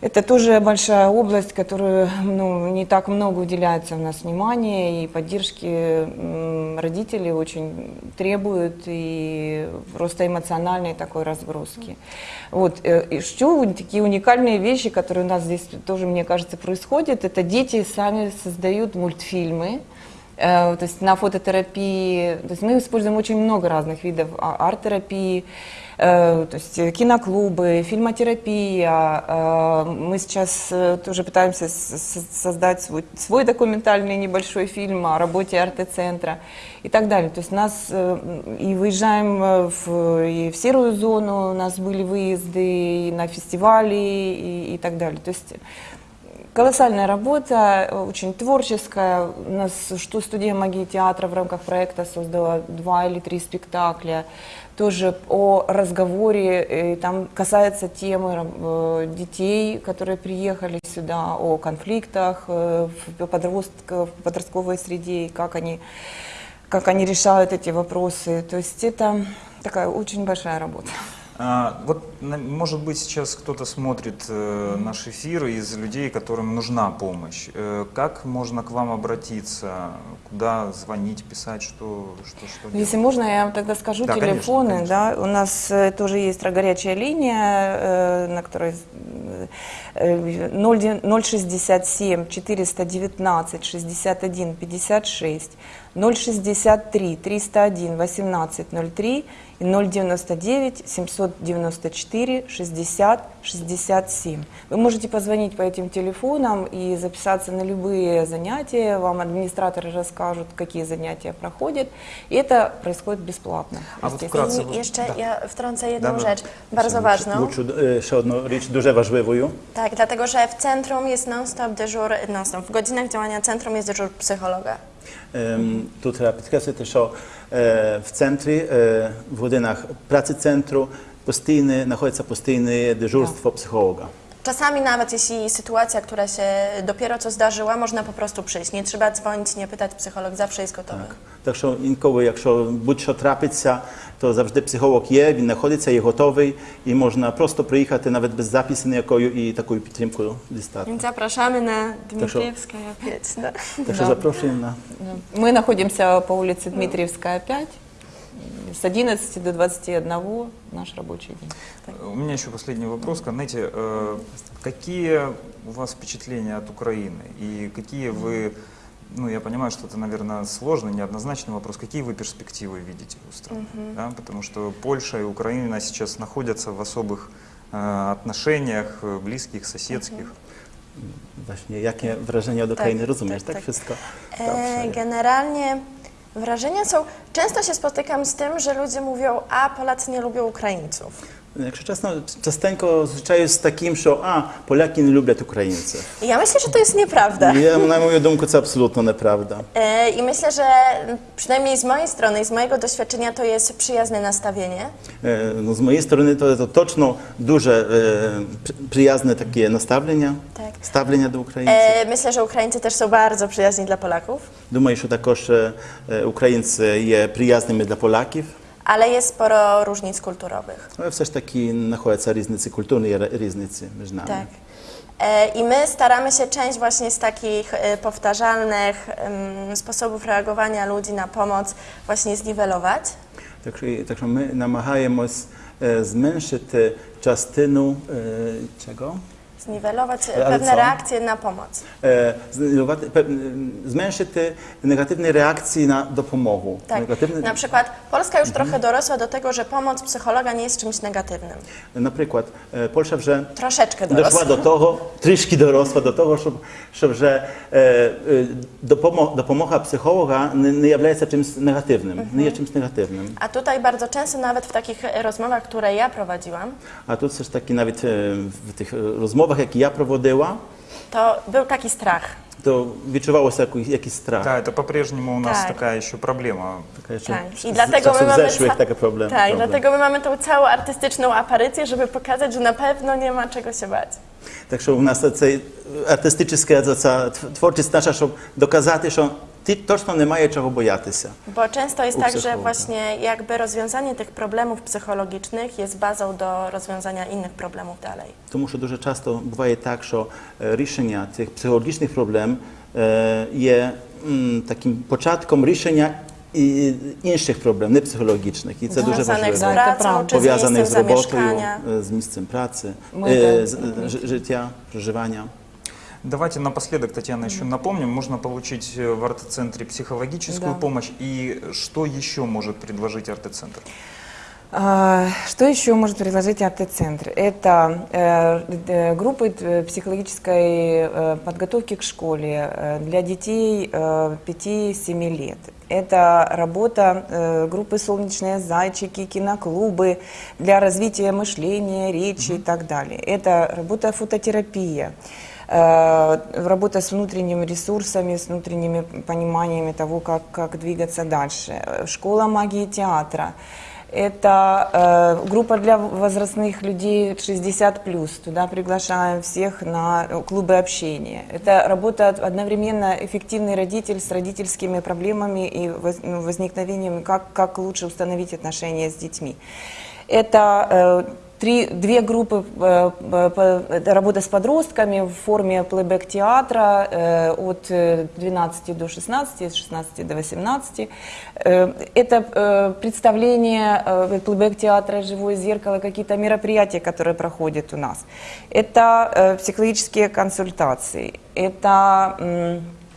это тоже большая область, которую ну, не так много уделяется у нас внимания, и поддержки родители очень требуют, и просто эмоциональной такой разгрузки. Вот. э, И что у- такие уникальные вещи, которые у нас здесь тоже, мне кажется, происходят, это дети сами создают мультфильмы, Э, То есть на фототерапии, то есть мы используем очень много разных видов а- арт-терапии, э, то есть э, киноклубы, фильмотерапия. э, Мы сейчас э, тоже пытаемся создать свой, свой документальный небольшой фильм о работе арт-центра и так далее. То есть нас э, и выезжаем э, в, и в серую зону, у нас были выезды и на фестивали и, и так далее. То есть Колоссальная работа, э, очень творческая. У нас что студия магии театра в рамках проекта создала два или три спектакля. Тоже о разговоре, и там касается темы э, детей, которые приехали сюда, о конфликтах э, в подростковой среде, и как они, как они решают эти вопросы. То есть это такая очень большая работа. А, вот, может быть, сейчас кто-то смотрит э, наш эфир из людей, которым нужна помощь. Э, как можно к вам обратиться? Куда звонить, писать, что, что, что делать? Если можно, я вам тогда скажу Да, конечно, телефоны. конечно. Да, у нас э, тоже есть горячая линия, на которой э, 0, 067 419 61 56, 063 301 18 03 и 099 794 60 67. Вы можете позвонить по этим телефонам и записаться на любые занятия. Вам администраторы расскажут, какие занятия проходят. И это происходит бесплатно. А вот вкратце, I вот- jeszcze да. ja wtrącę jedną Dobra. rzecz bardzo ważną. Лучше, е, ще одну річ дуже важливою. Tak, dlatego że w centrum jest non-stop dyżur, non-stop. W godzinach działania centrum jest dyżur psychologa. Ем, Тут треба підкреслити, що е, в центрі, е, в годинах праці центру постійне, знаходиться постійне дежурство психолога. Czasami nawet jeśli sytuacja, która się dopiero co zdarzyła, można po prostu przyjść. Nie trzeba dzwonić, nie pytać, psycholog zawsze jest gotowy. Так що інколи, якщо будь-що трапиться, то завжди психолог є, він знаходиться, є готовий, і можна просто приїхати навіть без запису ніякої і таку підтримку дістати. Więc zapraszamy na Tak, що- Dmitrievskaya 5. Да. Так що Да. запрошуємо на Мы находимся по улице Дмитриевская, 5. С 11 до 21 наш рабочий день. У меня еще последний вопрос. Знаете, э, какие у вас впечатления от Украины? И какие вы, ну я понимаю, что это, наверное, сложный, неоднозначный вопрос, какие вы перспективы видите у страны? Мгм. Да, потому что Польша и Украина сейчас находятся в особых э, отношениach, э, близких, соседских. Właśnie, jakie wrażenia od Tak, Ukrainy, rozumiesz, tak, tak, tak. wszystko? E, generalnie wrażenia są. Często się spotykam z tym, że ludzie mówią, a Polacy nie lubią Ukraińców. Якщо чесно, частенько зустрічаюся з таким, що а, поляки не люблять українців. I ja myślę, że to jest nieprawda. І, на мою думку, це абсолютно неправда. E, I myślę, że przynajmniej z mojej strony i z mojego doświadczenia to jest przyjazne nastawienie. Е, Ну, з моєї сторони, то це точно дуже е, при- приязне таке наставлення, Так. ставлення до українців. E, Myślę, że Ukraińcy też są bardzo przyjazni dla Polaków, Думаю, що також е, е, українці є приязними для поляків, ale jest sporo różnic kulturowych. але все ж таки знаходяться різниці, культурні є різниці між нами. Tak. E, I my staramy się część właśnie z takich e, powtarzalnych em, sposobów reagowania ludzi na pomoc właśnie zniwelować. Так що, так що ми намагаємось е, зменшити частину е, чого? zniwelować pewne co? reakcje na pomoc. E, te negatywne reakcje na, do pomocy. Tak. Negatywne... Na przykład Polska już trochę dorosła do tego, że pomoc psychologa nie jest czymś negatywnym. Na przykład e, Polska, że troszeczkę dorosła. doszła do tego, troszkę dorosła do tego, że, że e, e pomo pomocha psychologa nie, czymś negatywnym. Mhm. Nie jest czymś negatywnym. A tutaj bardzo często nawet w takich rozmowach, które ja prowadziłam. A tu też taki nawet e, w tych e, rozmowach тих е, розмовах, які я проводила, to był taki strach. то відчувалося якийсь, якийсь страх. Да, это по-прежнему у нас Так. такая еще проблема. Така, що Tak. з- I з dlatego часу my mamy, зешłych ca- така проблема. tak, проблем. dlatego my mamy tą całą artystyczną aparycję, żeby pokazać, że na pewno nie ma czego się bać. Так що у нас цей артистична ця творчість наша, щоб доказати, що ти точно немає чого боятися. Bo często jest U tak, że psychologa. właśnie jakby rozwiązanie tych problemów psychologicznych jest bazą do rozwiązania innych problemów dalej. Тому що дуже часто буває так, що е, рішення цих психологічних проблем е, є м, таким початком рішення і інших проблем, не психологічних. І це дуже Związanych z важливо. Да, це pracą правда. czy z Пов'язаних miejscem з роботою, zamieszkania. е, з місцем Давайте напоследок, Татьяна, еще напомним, можно получить э, в арт-центре психологическую Да. помощь и что еще может предложить арт-центр? А, Что еще может предложить АТ-центр? Это э, э, группы э, психологической э, подготовки к школе э, для детей э, 5-7 лет. Это работа э, группы «Солнечные зайчики», киноклубы для развития мышления, речи и так далее. Это работа фототерапия. Э, работа с внутренними ресурсами, с внутренними пониманиями того, как, как двигаться дальше. Школа магии театра. Это э, группа для возрастных людей 60+. Туда приглашаем всех на э, клубы общения. Это работа одновременно эффективный родитель с родительскими проблемами и воз- ну, возникновением, как, как лучше установить отношения с детьми. Это э, три, две группы, э, по- это работа с подростками в форме плейбэк-театра э, от э, 12 до 16, с 16 до 18. Э, Это э, представление э, плейбэк-театра «Живое зеркало», какие-то мероприятия, которые проходят у нас. Это э, психологические консультации. Это...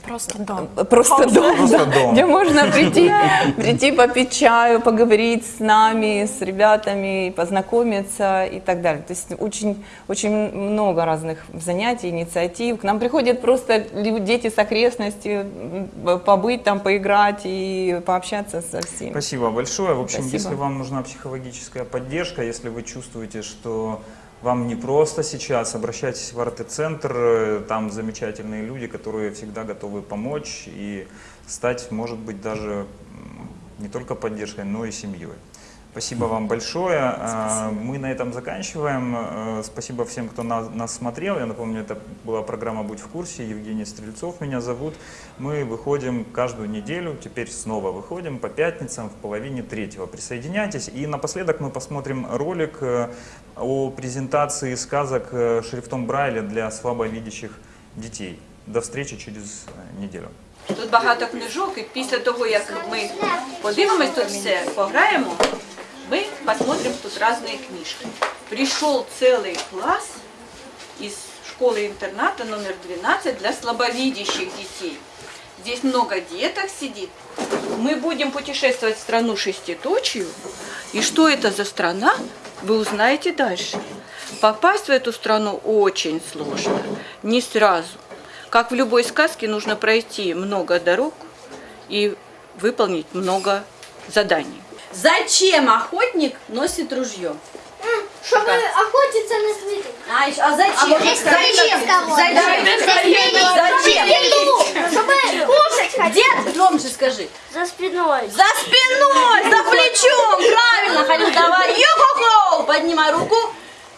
Просто дом. Просто дом, Просто да, дом. где можно прийти, [laughs] прийти попить чаю, поговорить с нами, с ребятами, познакомиться и так далее. То есть очень, очень много разных занятий, инициатив. К нам приходят просто дети с окрестности, побыть там, поиграть и пообщаться со всеми. Спасибо большое. В общем, Спасибо. если вам нужна психологическая поддержка, если вы чувствуете, что вам не просто сейчас, обращайтесь в арт-центр, э, там замечательные люди, которые всегда готовы помочь и стать, может быть, даже не только поддержкой, но и семьей. Спасибо вам большое. А, Мы на этом заканчиваем. Э, Спасибо всем, кто на- нас смотрел. Я напомню, это была программа «Будь в курсе». Евгений Стрельцов меня зовут. Мы выходим каждую неделю, теперь снова выходим по пятницам в половине третьего. Присоединяйтесь. И напоследок мы посмотрим ролик э, о презентации сказок э, шрифтом Брайля для слабовидящих детей. До встречи через э, неделю. Тут багато книжок, і після того, як ми подивимось тут все, пограємо, ми посмотрим тут різні книжки. Прийшов цілий клас із школи-интерната номер 12 для слабовидящих детей. Здесь много деток сидит. Мы будем путешествовать в страну шеститочию. И что это за страна, Вы узнаете дальше. Попасть в эту страну очень сложно, не сразу. Как в любой сказке, нужно пройти много дорог и выполнить много заданий. Зачем охотник носит ружье? Чтобы охотиться на цветы. А, еще- а зачем? А может, зачем? Зачем? Зачем? Зачем? Чтобы кушать хотеть. Где? Громче скажи. За спиной. За спиной, за плечом. Правильно, Халил, давай. Йо-хо-хо. Поднимай руку.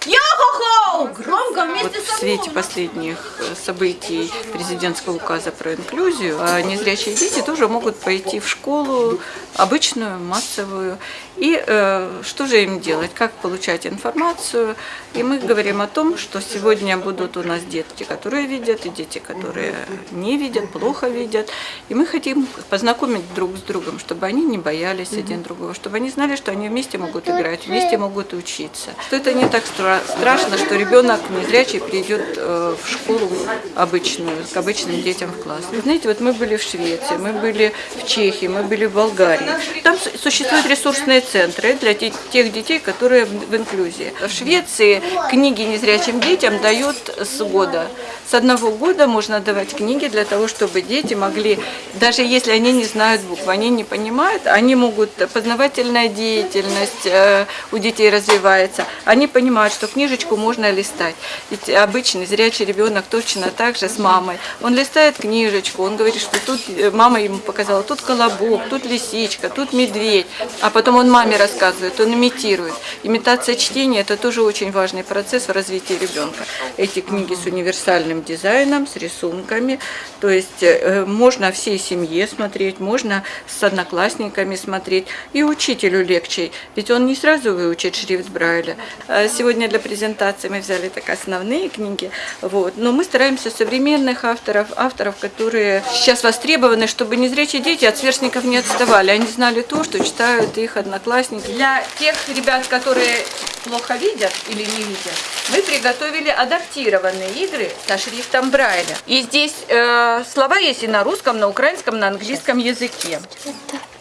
Йо-хо-хо. Громко вместе Вот в со свете мной. последних э, событий президентского указа про инклюзию, а незрячие дети тоже могут пойти в школу обычную, массовую. И э, что же им делать, как получать информацию? И мы говорим о том, что сегодня будут у нас детки, которые видят, и дети, которые не видят, плохо видят. И мы хотим познакомить друг с другом, чтобы они не боялись один другого, чтобы они знали, что они вместе могут играть, вместе могут учиться. Что это не так стра- страшно, что ребенок незрячий придет э, в школу обычную, к обычным детям в класс. Вы знаете, вот мы были в Швеции, мы были в Чехии, мы были в Болгарии. Там существуют ресурсные центры для те- тех детей, которые в инклюзии. В Швеции книги незрячим детям дают с года. С одного года можно давать книги для того, чтобы дети могли, даже если они не знают букв, они не понимают, они могут, познавательная деятельность э, у детей развивается, они понимают, что книжечку можно листать. Ведь обычный зрячий ребенок точно так же с мамой. Он листает книжечку, он говорит, что тут э, мама ему показала, тут колобок, тут лисичка, тут медведь. А потом он маме рассказывает, он имитирует. Имитация чтения – это тоже очень важный процесс в развитии ребенка. Эти книги с универсальным дизайном, с рисунками. То есть э, можно всей семье смотреть, можно с одноклассниками смотреть. И учителю легче, ведь он не сразу выучит шрифт Брайля. Э, Сегодня для презентации мы взяли так основные книги, вот. но мы стараемся современных авторов, авторов, которые сейчас востребованы, чтобы незрячие дети от сверстников не отставали. Они знали то, что читают их одноклассники. Для тех ребят, которые плохо видят или не видят, мы приготовили адаптированные игры со шрифтом Брайля. И здесь э, слова есть и на русском, на украинском, на английском языке.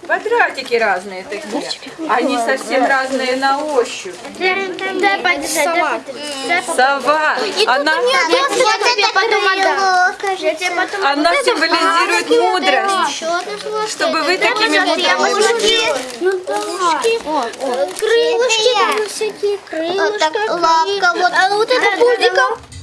Квадратики разные такие. Они совсем разные на ощупь. Дай подержать, подержать. Сова. Она, Я тебе потом отдам. Я тебе потом она символизирует мудрость. Чтобы вы такими мудрыми были. Ну. Крылышки, всякие крылышки. Лапка, вот. А вот это пузико.